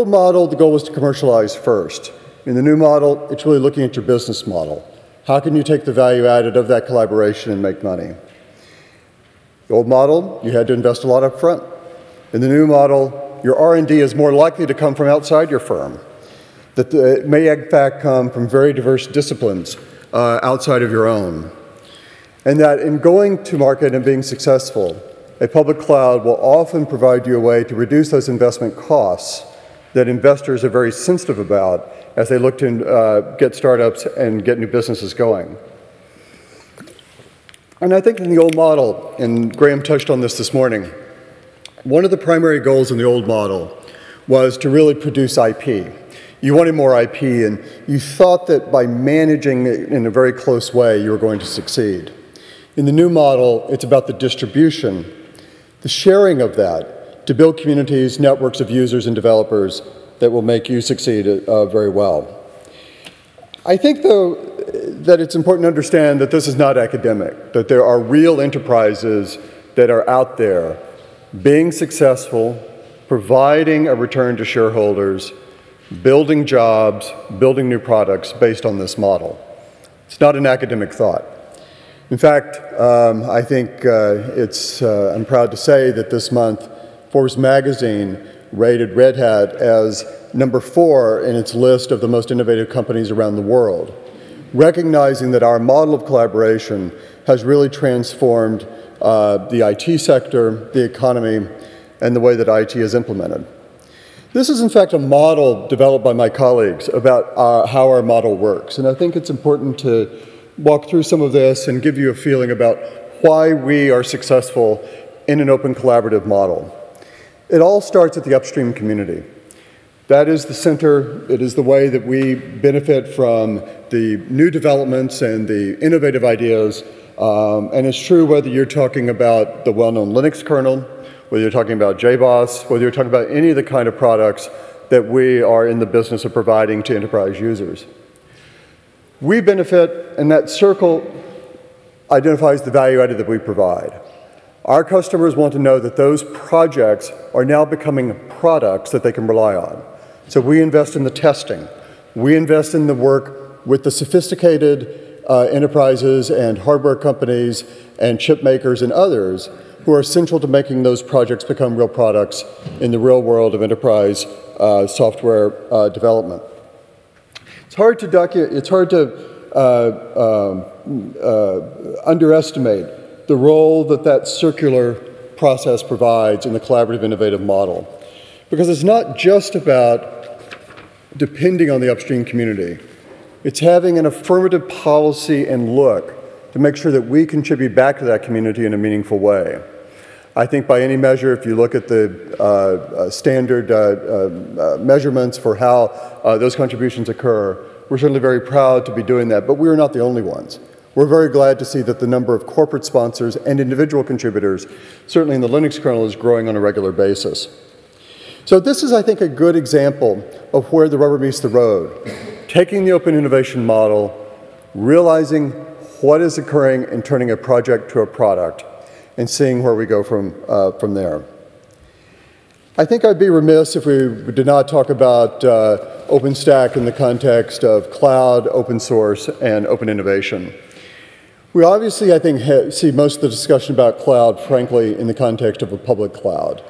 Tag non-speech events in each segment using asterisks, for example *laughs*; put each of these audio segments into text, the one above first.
old model, the goal was to commercialize first. In the new model, it's really looking at your business model. How can you take the value added of that collaboration and make money? The old model, you had to invest a lot up front. In the new model, your R&D is more likely to come from outside your firm. That it may in fact come from very diverse disciplines uh, outside of your own. And that in going to market and being successful, a public cloud will often provide you a way to reduce those investment costs that investors are very sensitive about as they look to uh, get startups and get new businesses going. And I think in the old model, and Graham touched on this this morning, one of the primary goals in the old model was to really produce IP. You wanted more IP, and you thought that by managing it in a very close way, you were going to succeed. In the new model, it's about the distribution, the sharing of that, to build communities, networks of users and developers that will make you succeed uh, very well. I think, though, that it's important to understand that this is not academic, that there are real enterprises that are out there being successful, providing a return to shareholders, building jobs, building new products based on this model. It's not an academic thought. In fact, um, I think uh, it's, uh, I'm proud to say that this month Forbes magazine rated Red Hat as number four in its list of the most innovative companies around the world, recognizing that our model of collaboration has really transformed uh, the IT sector, the economy, and the way that IT is implemented. This is in fact a model developed by my colleagues about uh, how our model works, and I think it's important to walk through some of this and give you a feeling about why we are successful in an open collaborative model. It all starts at the upstream community. That is the center, it is the way that we benefit from the new developments and the innovative ideas. Um, and it's true whether you're talking about the well-known Linux kernel, whether you're talking about JBoss, whether you're talking about any of the kind of products that we are in the business of providing to enterprise users. We benefit, and that circle identifies the value added that we provide. Our customers want to know that those projects are now becoming products that they can rely on. So we invest in the testing. We invest in the work with the sophisticated uh, enterprises and hardware companies and chip makers and others who are essential to making those projects become real products in the real world of enterprise uh, software uh, development. It's hard to it's hard to uh, um, uh, underestimate the role that that circular process provides in the collaborative innovative model. Because it's not just about depending on the upstream community. It's having an affirmative policy and look to make sure that we contribute back to that community in a meaningful way. I think by any measure, if you look at the uh, uh, standard uh, uh, uh measurements for how uh, those contributions occur, we're certainly very proud to be doing that, but we are not the only ones. We're very glad to see that the number of corporate sponsors and individual contributors, certainly in the Linux kernel, is growing on a regular basis. So this is, I think, a good example of where the rubber meets the road. Taking the open innovation model, realizing what is occurring and turning a project to a product, and seeing where we go from, uh, from there. I think I'd be remiss if we did not talk about uh, OpenStack in the context of cloud, open source, and open innovation. We obviously, I think, see most of the discussion about cloud, frankly, in the context of a public cloud.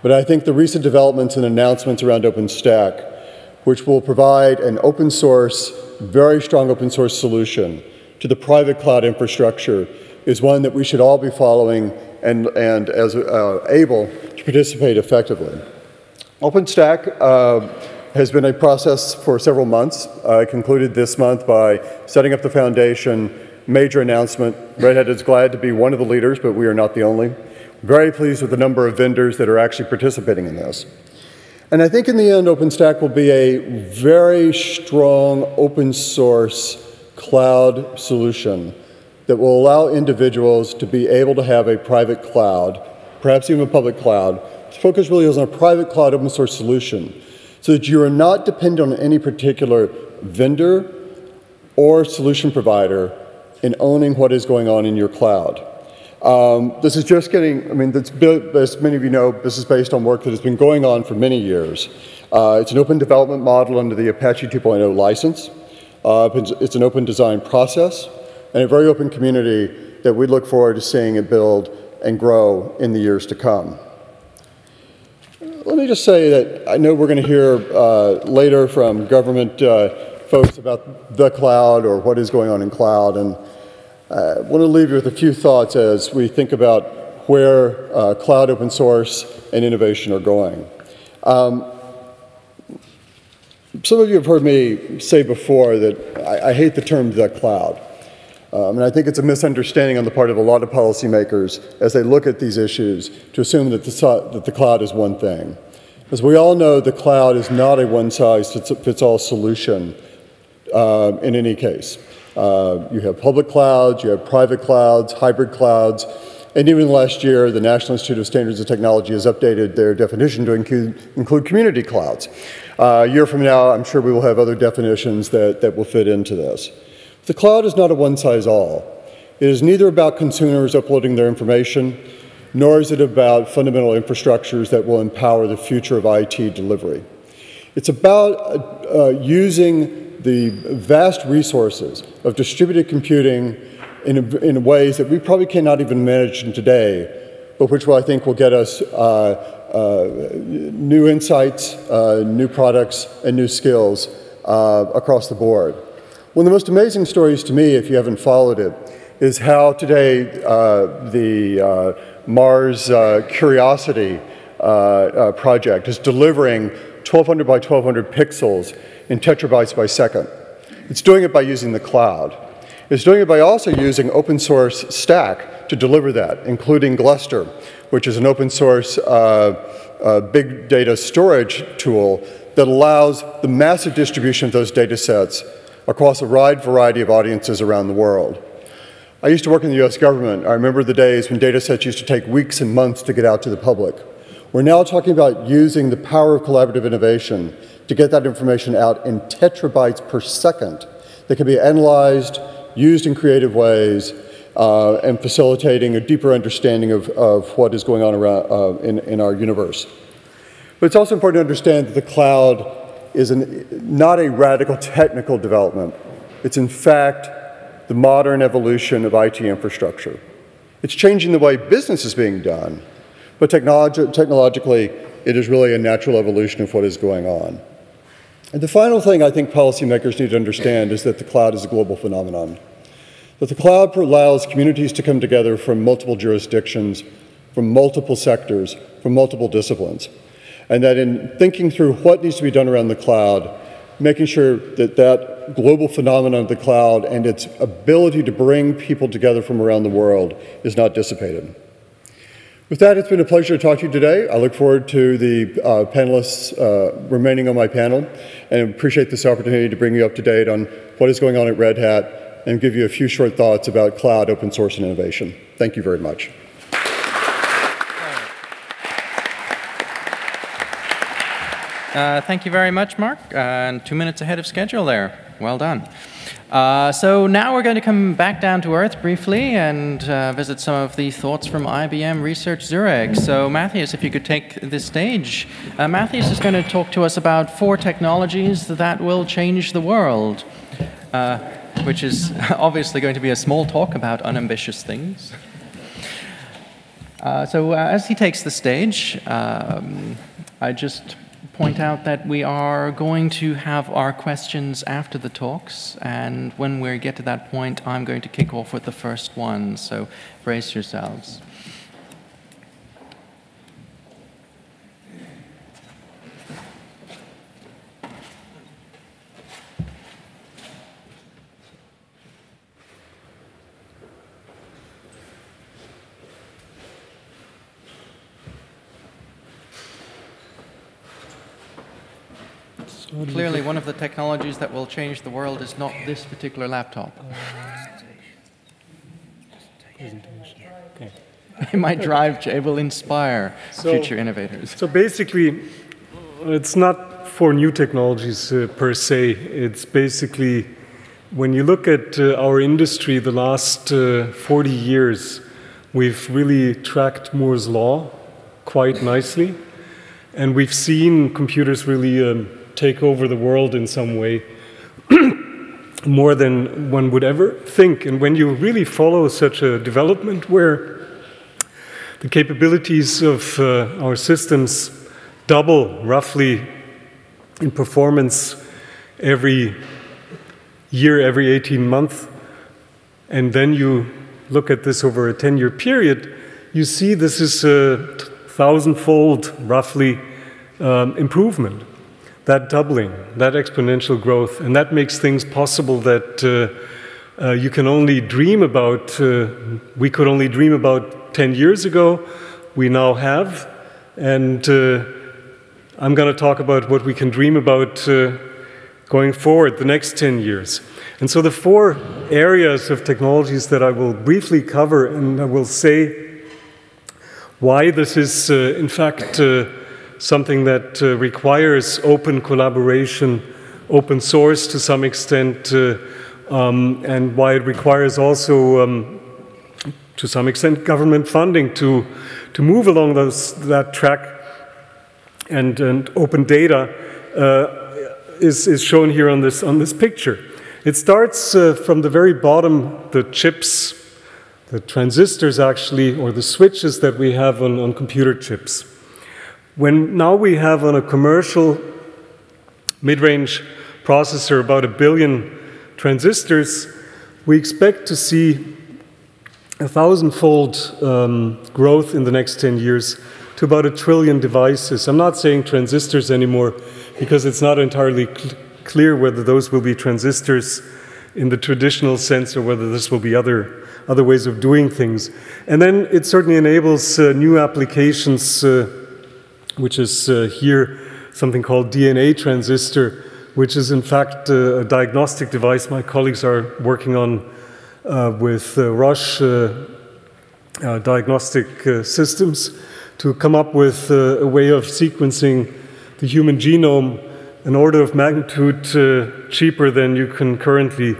But I think the recent developments and announcements around OpenStack, which will provide an open source, very strong open source solution to the private cloud infrastructure, is one that we should all be following and, and as uh, able to participate effectively. OpenStack uh, has been a process for several months. I concluded this month by setting up the foundation major announcement. Red Hat is glad to be one of the leaders, but we are not the only. Very pleased with the number of vendors that are actually participating in this. And I think in the end, OpenStack will be a very strong open source cloud solution that will allow individuals to be able to have a private cloud, perhaps even a public cloud. Focus really is on a private cloud open source solution so that you are not dependent on any particular vendor or solution provider in owning what is going on in your cloud. Um, this is just getting, I mean, as many of you know, this is based on work that has been going on for many years. Uh, it's an open development model under the Apache 2.0 license. Uh, it's an open design process and a very open community that we look forward to seeing it build and grow in the years to come. Let me just say that I know we're going to hear uh, later from government uh, folks about the cloud or what is going on in cloud, and I uh, want to leave you with a few thoughts as we think about where uh, cloud open source and innovation are going. Um, some of you have heard me say before that I, I hate the term the cloud. Um, and I think it's a misunderstanding on the part of a lot of policymakers as they look at these issues to assume that the, that the cloud is one thing. As we all know, the cloud is not a one-size-fits-all solution uh, in any case. Uh, you have public clouds, you have private clouds, hybrid clouds, and even last year, the National Institute of Standards and Technology has updated their definition to include, include community clouds. Uh, a year from now, I'm sure we will have other definitions that, that will fit into this. The cloud is not a one-size-all. It is neither about consumers uploading their information, nor is it about fundamental infrastructures that will empower the future of IT delivery. It's about uh, uh, using the vast resources of distributed computing in, in, ways that we probably cannot even manage today, but which I think will get us uh, uh new insights, uh, new products, and new skills uh, across the board. One of the most amazing stories to me, if you haven't followed it, is how today uh, the uh, Mars Curiosity project is delivering 1200 by 1200 pixels in tetrabytes by second. It's doing it by using the cloud. It's doing it by also using open source stack to deliver that, including Gluster, which is an open source uh, big data storage tool that allows the massive distribution of those data sets across a wide variety of audiences around the world. I used to work in the US government. I remember the days when data sets used to take weeks and months to get out to the public. We're now talking about using the power of collaborative innovation to get that information out in tetrabytes per second that can be analyzed, used in creative ways, uh, and facilitating a deeper understanding of, of what is going on around, uh, in, in our universe. But it's also important to understand that the cloud is an, not a radical technical development. It's in fact the modern evolution of IT infrastructure. It's changing the way business is being done, but technologi technologically, it is really a natural evolution of what is going on. And the final thing I think policymakers need to understand is that the cloud is a global phenomenon. That the cloud allows communities to come together from multiple jurisdictions, from multiple sectors, from multiple disciplines and that in thinking through what needs to be done around the cloud, making sure that that global phenomenon of the cloud and its ability to bring people together from around the world is not dissipated. With that, it's been a pleasure to talk to you today. I look forward to the uh, panelists uh, remaining on my panel and appreciate this opportunity to bring you up to date on what is going on at Red Hat and give you a few short thoughts about cloud, open source, and innovation. Thank you very much. Uh, thank you very much, Mark. Uh, and two minutes ahead of schedule there. Well done. Uh, so now we're going to come back down to earth briefly and uh, visit some of the thoughts from IBM Research Zurich. So Matthias, if you could take the stage. Uh, Matthias is going to talk to us about four technologies that will change the world, uh, which is *laughs* obviously going to be a small talk about unambitious things. so as he takes the stage, um, I just point out that we are going to have our questions after the talks, and when we get to that point, I'm going to kick off with the first one, so brace yourselves. Clearly, one of the technologies that will change the world is not this particular laptop. Okay. It might drive, it will inspire so, future innovators. So basically, it's not for new technologies uh, per se. It's basically, when you look at uh, our industry the last uh, 40 years, we've really tracked Moore's Law quite nicely. And we've seen computers really um, take over the world in some way, *clears throat* more than one would ever think. And when you really follow such a development where the capabilities of uh, our systems double roughly in performance every year, every 18 months, and then you look at this over a 10 year period, you see this is a thousandfold, roughly, um, improvement. That doubling, that exponential growth, and that makes things possible that uh, uh, you can only dream about, uh, we could only dream about 10 years ago, we now have. And uh, I'm going to talk about what we can dream about uh, going forward the next 10 years. And so the four areas of technologies that I will briefly cover, and I will say why this is, uh, in fact, something that uh, requires open collaboration, open source to some extent, uh, um, and why it requires also, um, to some extent, government funding to, to move along those, that track and, and open data uh, is, is shown here on this, on this picture. It starts uh, from the very bottom, the chips, the transistors actually, or the switches that we have on, on computer chips. When now we have on a commercial mid-range processor about a billion transistors, we expect to see a thousandfold um, growth in the next 10 years to about a trillion devices. I'm not saying transistors anymore because it's not entirely cl clear whether those will be transistors in the traditional sense or whether this will be other, other ways of doing things. And then it certainly enables uh, new applications, uh, which is uh, here something called DNA transistor, which is in fact uh, a diagnostic device my colleagues are working on uh, with uh, Roche diagnostic systems to come up with a way of sequencing the human genome an order of magnitude uh, cheaper than you can currently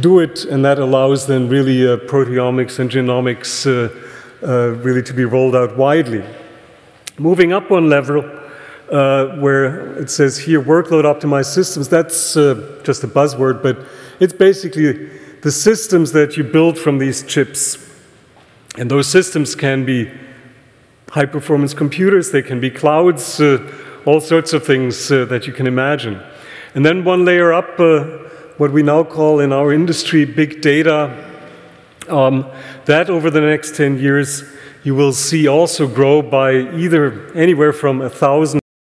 do it, and that allows then really uh, proteomics and genomics uh, uh really to be rolled out widely. Moving up one level, uh, where it says here workload optimized systems, that's uh, just a buzzword, but it's basically the systems that you build from these chips. And those systems can be high performance computers, they can be clouds, all sorts of things uh, that you can imagine. And then one layer up, uh, what we now call in our industry big data. Um, that over the next 10 years, you will see also grow by either anywhere from a thousand